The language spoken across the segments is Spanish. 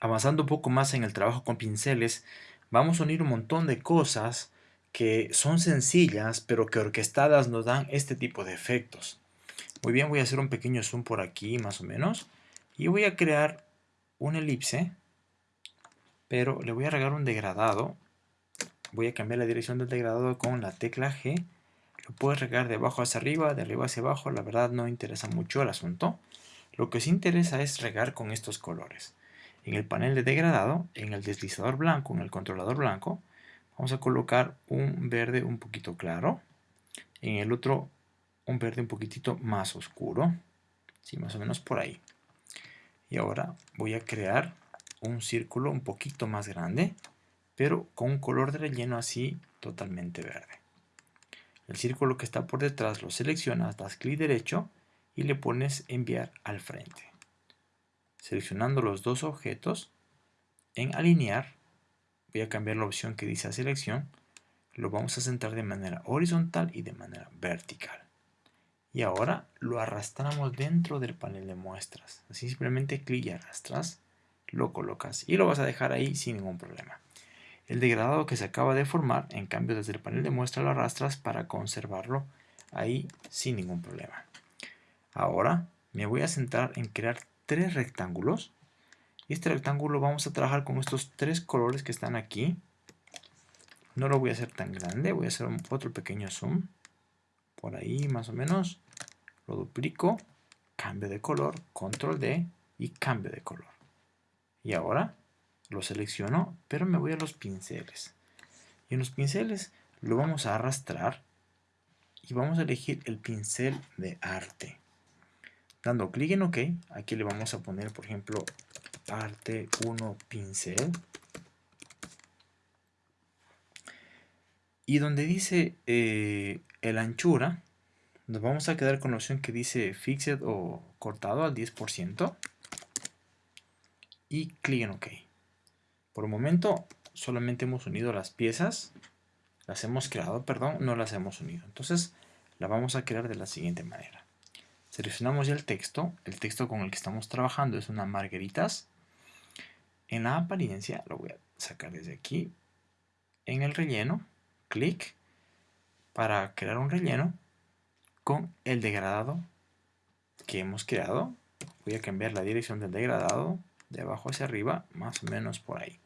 avanzando un poco más en el trabajo con pinceles, vamos a unir un montón de cosas que son sencillas, pero que orquestadas nos dan este tipo de efectos. Muy bien, voy a hacer un pequeño zoom por aquí, más o menos. Y voy a crear una elipse, pero le voy a regar un degradado. Voy a cambiar la dirección del degradado con la tecla G. Lo puedes regar de abajo hacia arriba, de arriba hacia abajo. La verdad no interesa mucho el asunto. Lo que sí interesa es regar con estos colores. En el panel de degradado, en el deslizador blanco, en el controlador blanco, vamos a colocar un verde un poquito claro. En el otro, un verde un poquitito más oscuro. Sí, más o menos por ahí. Y ahora voy a crear un círculo un poquito más grande, pero con un color de relleno así totalmente verde. El círculo que está por detrás lo seleccionas, das clic derecho y le pones enviar al frente. Seleccionando los dos objetos, en alinear, voy a cambiar la opción que dice a selección, lo vamos a centrar de manera horizontal y de manera vertical. Y ahora lo arrastramos dentro del panel de muestras. Así simplemente clic y arrastras, lo colocas y lo vas a dejar ahí sin ningún problema. El degradado que se acaba de formar, en cambio desde el panel de muestra lo arrastras para conservarlo ahí sin ningún problema. Ahora me voy a centrar en crear tres rectángulos. Y este rectángulo vamos a trabajar con estos tres colores que están aquí. No lo voy a hacer tan grande, voy a hacer otro pequeño zoom. Por ahí más o menos. Lo duplico, cambio de color, control D y cambio de color. Y ahora lo selecciono, pero me voy a los pinceles. Y en los pinceles lo vamos a arrastrar y vamos a elegir el pincel de arte. Dando clic en OK, aquí le vamos a poner, por ejemplo, parte 1 pincel. Y donde dice eh, el anchura, nos vamos a quedar con la opción que dice Fixed o cortado al 10%. Y clic en OK. Por el momento solamente hemos unido las piezas. Las hemos creado, perdón, no las hemos unido. Entonces la vamos a crear de la siguiente manera. Seleccionamos ya el texto. El texto con el que estamos trabajando es una margaritas. En la apariencia, lo voy a sacar desde aquí. En el relleno, clic para crear un relleno con el degradado que hemos creado. Voy a cambiar la dirección del degradado de abajo hacia arriba, más o menos por ahí.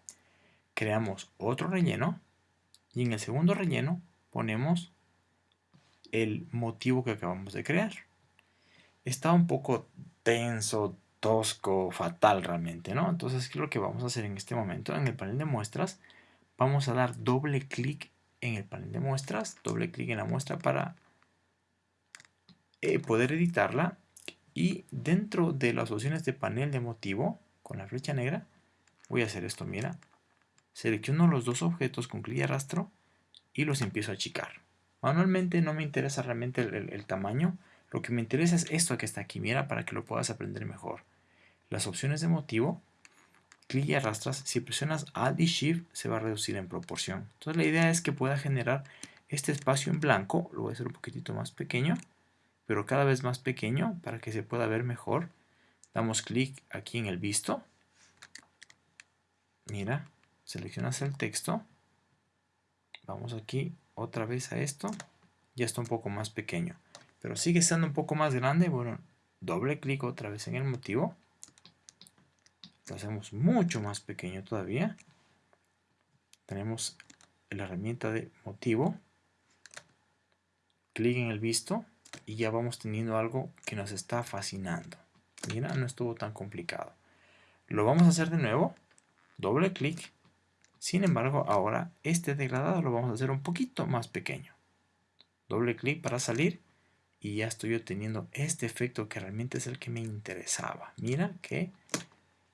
Creamos otro relleno y en el segundo relleno ponemos el motivo que acabamos de crear está un poco tenso, tosco, fatal realmente, ¿no? Entonces, ¿qué es lo que vamos a hacer en este momento? En el panel de muestras, vamos a dar doble clic en el panel de muestras, doble clic en la muestra para eh, poder editarla y dentro de las opciones de panel de motivo, con la flecha negra, voy a hacer esto, mira, selecciono los dos objetos con clic y arrastro y los empiezo a achicar. Manualmente no me interesa realmente el tamaño, lo que me interesa es esto que está aquí, mira, para que lo puedas aprender mejor. Las opciones de motivo, clic y arrastras, si presionas Alt y Shift se va a reducir en proporción. Entonces la idea es que pueda generar este espacio en blanco, lo voy a hacer un poquitito más pequeño, pero cada vez más pequeño para que se pueda ver mejor. Damos clic aquí en el visto. Mira, seleccionas el texto. Vamos aquí otra vez a esto. Ya está un poco más pequeño pero sigue estando un poco más grande, bueno, doble clic otra vez en el motivo. Lo hacemos mucho más pequeño todavía. Tenemos la herramienta de motivo. Clic en el visto y ya vamos teniendo algo que nos está fascinando. Mira, no estuvo tan complicado. Lo vamos a hacer de nuevo. Doble clic. Sin embargo, ahora este degradado lo vamos a hacer un poquito más pequeño. Doble clic para salir y ya estoy obteniendo este efecto que realmente es el que me interesaba. Mira qué,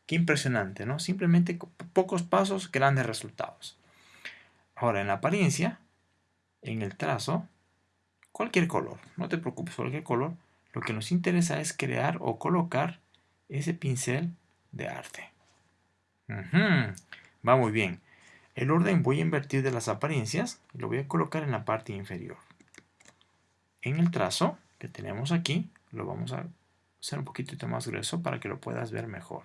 qué impresionante, ¿no? Simplemente pocos pasos, grandes resultados. Ahora en la apariencia, en el trazo, cualquier color, no te preocupes, cualquier color. Lo que nos interesa es crear o colocar ese pincel de arte. Va muy bien. El orden voy a invertir de las apariencias y lo voy a colocar en la parte inferior en el trazo que tenemos aquí, lo vamos a hacer un poquito más grueso para que lo puedas ver mejor.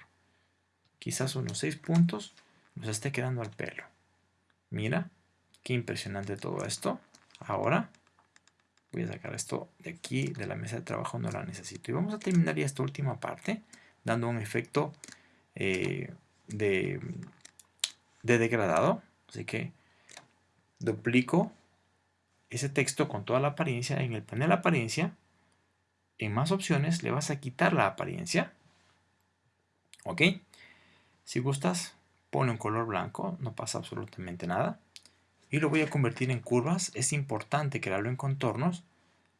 quizás unos 6 puntos, nos esté quedando al pelo. Mira, qué impresionante todo esto. Ahora voy a sacar esto de aquí, de la mesa de trabajo, no la necesito. Y vamos a terminar ya esta última parte, dando un efecto eh, de, de degradado. Así que duplico ese texto con toda la apariencia en el panel apariencia. En más opciones le vas a quitar la apariencia. ¿Ok? Si gustas, pone un color blanco, no pasa absolutamente nada. Y lo voy a convertir en curvas. Es importante crearlo en contornos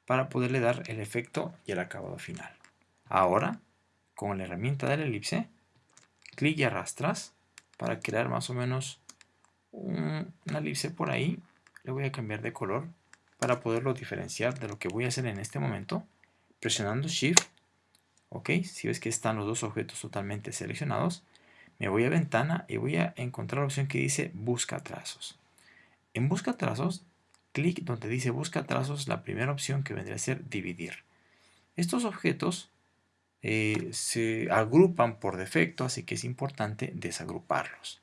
para poderle dar el efecto y el acabado final. Ahora, con la herramienta de la elipse, clic y arrastras para crear más o menos una elipse por ahí. Le voy a cambiar de color para poderlo diferenciar de lo que voy a hacer en este momento. Presionando Shift, ok, si ves que están los dos objetos totalmente seleccionados, me voy a ventana y voy a encontrar la opción que dice busca trazos. En busca trazos, clic donde dice busca trazos, la primera opción que vendría a ser dividir. Estos objetos eh, se agrupan por defecto, así que es importante desagruparlos.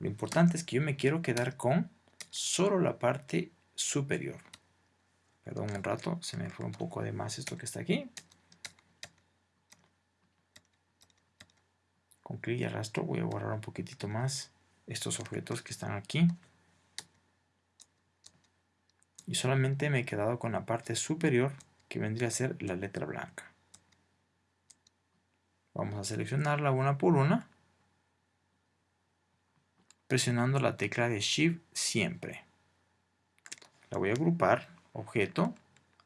Lo importante es que yo me quiero quedar con solo la parte superior. Perdón un rato, se me fue un poco de más esto que está aquí. Con clic y arrastro voy a borrar un poquitito más estos objetos que están aquí. Y solamente me he quedado con la parte superior que vendría a ser la letra blanca. Vamos a seleccionarla una por una. Presionando la tecla de Shift siempre. La voy a agrupar, objeto,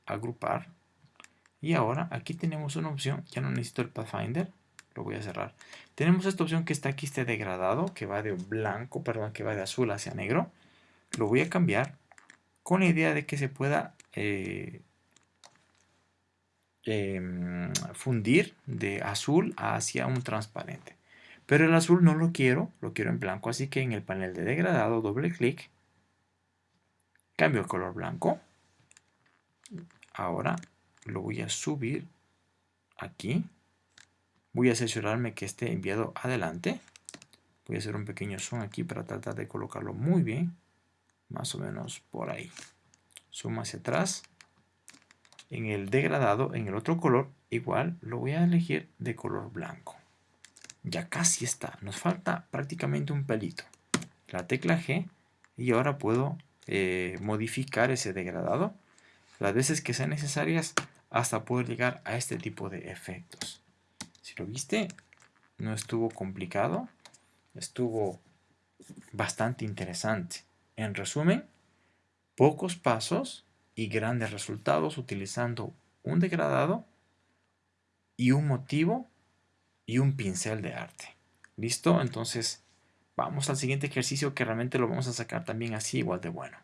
agrupar. Y ahora aquí tenemos una opción, ya no necesito el Pathfinder, lo voy a cerrar. Tenemos esta opción que está aquí, este degradado, que va de blanco, perdón, que va de azul hacia negro. Lo voy a cambiar con la idea de que se pueda eh, em, fundir de azul hacia un transparente. Pero el azul no lo quiero, lo quiero en blanco, así que en el panel de degradado doble clic, cambio el color blanco. Ahora lo voy a subir aquí Voy a asegurarme que esté enviado adelante. Voy a hacer un pequeño zoom aquí para tratar de colocarlo muy bien. Más o menos por ahí. Zoom hacia atrás. En el degradado, en el otro color, igual lo voy a elegir de color blanco. Ya casi está. Nos falta prácticamente un pelito. La tecla G y ahora puedo eh, modificar ese degradado las veces que sean necesarias hasta poder llegar a este tipo de efectos. Si lo viste, no estuvo complicado, estuvo bastante interesante. En resumen, pocos pasos y grandes resultados utilizando un degradado y un motivo y un pincel de arte. ¿Listo? Entonces, vamos al siguiente ejercicio que realmente lo vamos a sacar también así igual de bueno.